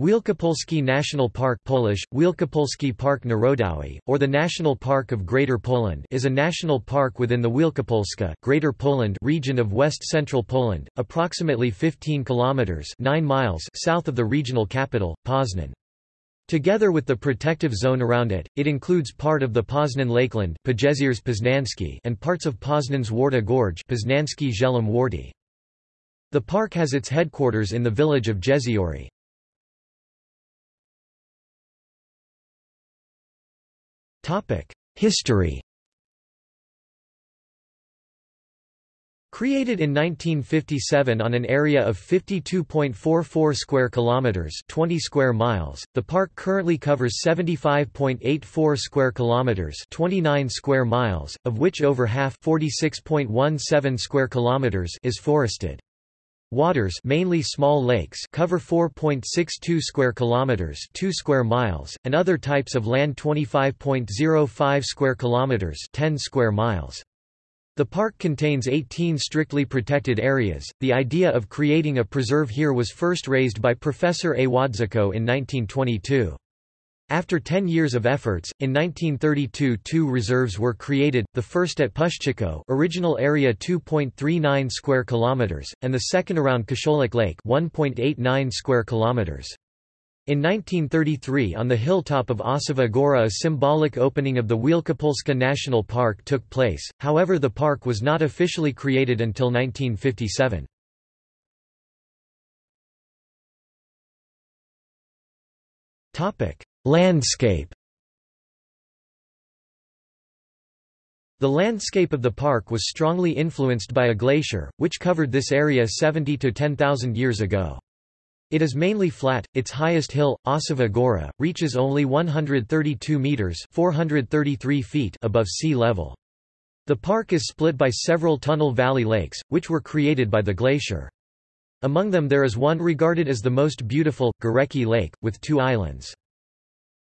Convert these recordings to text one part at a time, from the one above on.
Wielkopolski National Park Polish, Wielkopolski Park Narodowy, or the National Park of Greater Poland is a national park within the Wielkopolska Greater Poland region of west-central Poland, approximately 15 kilometers 9 miles south of the regional capital, Poznan. Together with the protective zone around it, it includes part of the Poznan Lakeland and parts of Poznan's Warta Gorge The park has its headquarters in the village of Jeziory. History Created in 1957 on an area of 52.44 square kilometers, 20 square miles, the park currently covers 75.84 square kilometers, 29 square miles, of which over half, 46.17 square kilometers, is forested. Waters mainly small lakes cover 4.62 square kilometers, 2 square miles, and other types of land 25.05 square kilometers, 10 square miles. The park contains 18 strictly protected areas. The idea of creating a preserve here was first raised by Professor A. Wodziczko in 1922. After 10 years of efforts, in 1932 two reserves were created, the first at Puszczykowo original area 2.39 square kilometers, and the second around Kociołek Lake 1.89 square kilometers. In 1933 on the hilltop of Osowa Góra a symbolic opening of the Wielkopolska National Park took place, however the park was not officially created until 1957. Topic: Landscape The landscape of the park was strongly influenced by a glacier, which covered this area 70 to 10,000 years ago. It is mainly flat, its highest hill, Osowa Góra, reaches only 132 metres 433 feet above sea level. The park is split by several tunnel valley lakes, which were created by the glacier. Among them there is one regarded as the most beautiful, Górecki Lake, with two islands.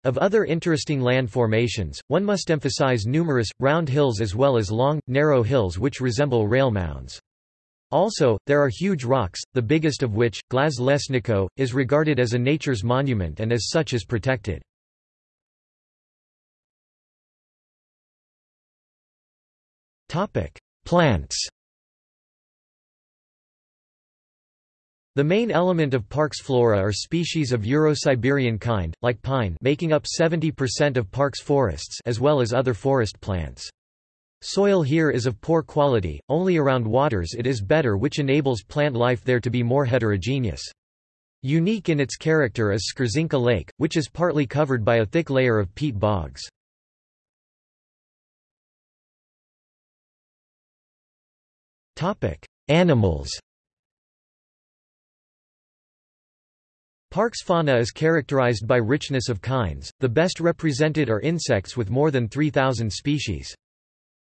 Of other interesting land formations, one must emphasize numerous, round hills as well as long, narrow hills which resemble rail mounds. Also, there are huge rocks, the biggest of which, Głaz Leśników, is regarded as a nature's monument and as such is protected. Plants The main element of park's flora are species of Euro-Siberian kind, like pine making up 70% of park's forests as well as other forest plants. Soil here is of poor quality, only around waters it is better which enables plant life there to be more heterogeneous. Unique in its character is Skrzynka Lake, which is partly covered by a thick layer of peat bogs. Animals Park's fauna is characterized by richness of kinds, the best represented are insects with more than 3,000 species.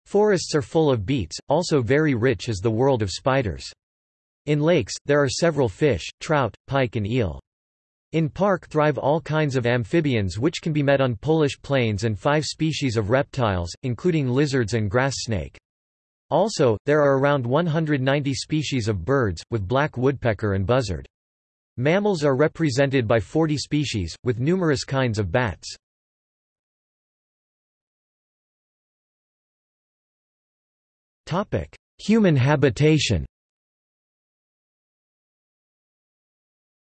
Forests are full of beets, also very rich is the world of spiders. In lakes, there are several fish, trout, pike and eel. In park thrive all kinds of amphibians which can be met on Polish plains and five species of reptiles, including lizards and grass snake. Also, there are around 190 species of birds, with black woodpecker and buzzard. Mammals are represented by 40 species, with numerous kinds of bats. Human habitation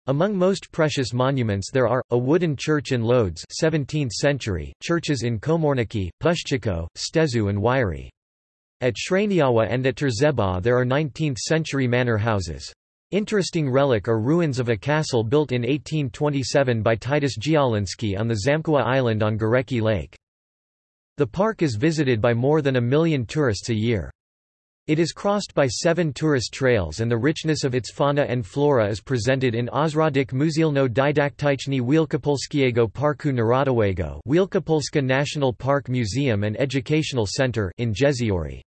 Among most precious monuments there are, a wooden church in Lodz 17th century, churches in Komorniki, Puszczykowo, Stęszew and Wiry. At Szreniawa and at Trzebaw there are 19th-century manor houses. Interesting relic are ruins of a castle built in 1827 by Titus Działyński on the Zamkowa Island on Górecki Lake. The park is visited by more than a million tourists a year. It is crossed by seven tourist trails and the richness of its fauna and flora is presented in Ośrodek Muzealno Dydaktyczny Wielkopolskiego Parku Narodowego Wielkopolska National Park Museum and Educational Center in Jeziory.